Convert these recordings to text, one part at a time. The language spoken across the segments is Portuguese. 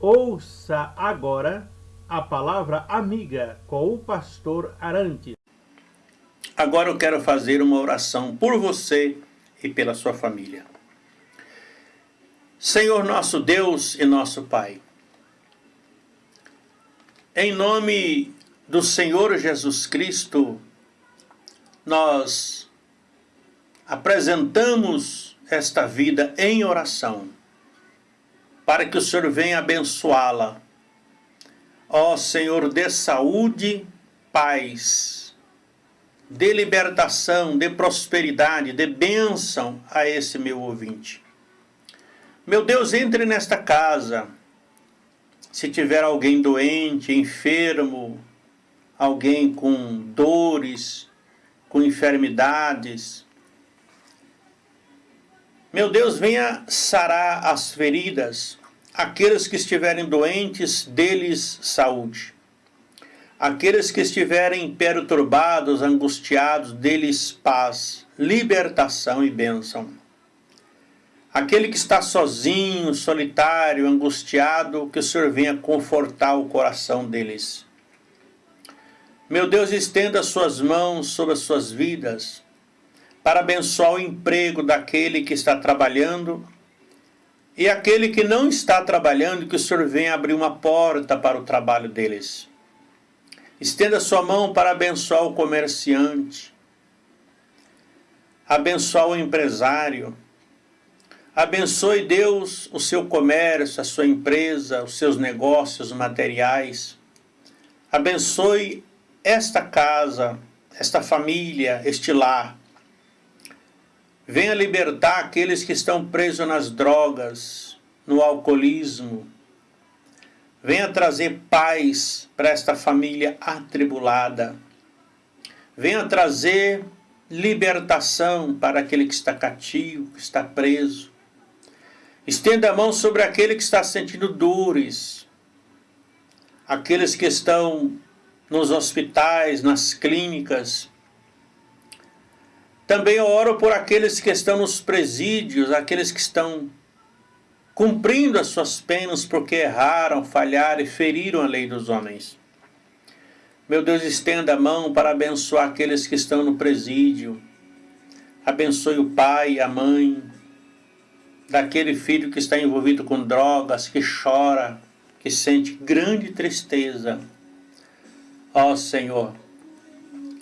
Ouça agora a palavra amiga com o pastor Arantes. Agora eu quero fazer uma oração por você e pela sua família. Senhor nosso Deus e nosso Pai, em nome do Senhor Jesus Cristo, nós apresentamos esta vida em oração para que o Senhor venha abençoá-la. Ó Senhor, dê saúde, paz, dê libertação, dê prosperidade, dê bênção a esse meu ouvinte. Meu Deus, entre nesta casa. Se tiver alguém doente, enfermo, alguém com dores, com enfermidades, meu Deus, venha sarar as feridas, aqueles que estiverem doentes, deles saúde. Aqueles que estiverem perturbados, angustiados, deles paz, libertação e bênção. Aquele que está sozinho, solitário, angustiado, que o Senhor venha confortar o coração deles. Meu Deus, estenda suas mãos sobre as suas vidas, para abençoar o emprego daquele que está trabalhando e aquele que não está trabalhando, que o Senhor venha abrir uma porta para o trabalho deles. Estenda sua mão para abençoar o comerciante, abençoar o empresário, abençoe Deus o seu comércio, a sua empresa, os seus negócios materiais, abençoe esta casa, esta família, este lar, Venha libertar aqueles que estão presos nas drogas, no alcoolismo. Venha trazer paz para esta família atribulada. Venha trazer libertação para aquele que está cativo, que está preso. Estenda a mão sobre aquele que está sentindo dores, aqueles que estão nos hospitais, nas clínicas, também oro por aqueles que estão nos presídios, aqueles que estão cumprindo as suas penas porque erraram, falharam e feriram a lei dos homens. Meu Deus, estenda a mão para abençoar aqueles que estão no presídio. Abençoe o pai a mãe daquele filho que está envolvido com drogas, que chora, que sente grande tristeza. Ó Senhor,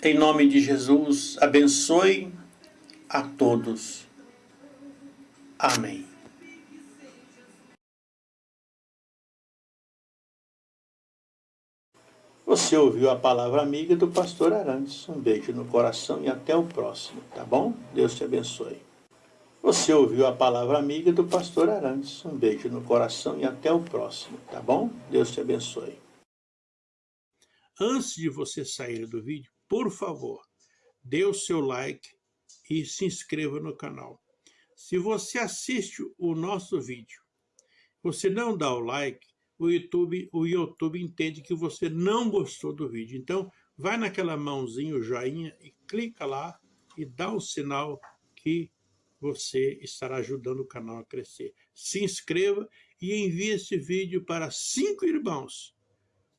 em nome de Jesus, abençoe a todos. Amém. Você ouviu a palavra amiga do pastor Arantes. Um beijo no coração e até o próximo, tá bom? Deus te abençoe. Você ouviu a palavra amiga do pastor Arantes. Um beijo no coração e até o próximo, tá bom? Deus te abençoe. Antes de você sair do vídeo, por favor, dê o seu like e se inscreva no canal. Se você assiste o nosso vídeo, você não dá o like, o YouTube, o YouTube entende que você não gostou do vídeo. Então, vai naquela mãozinha, o joinha, e clica lá e dá o sinal que você estará ajudando o canal a crescer. Se inscreva e envie esse vídeo para cinco irmãos,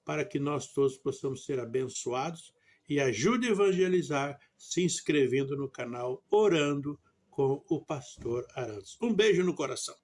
para que nós todos possamos ser abençoados e ajude a evangelizar se inscrevendo no canal Orando com o Pastor Arantes. Um beijo no coração.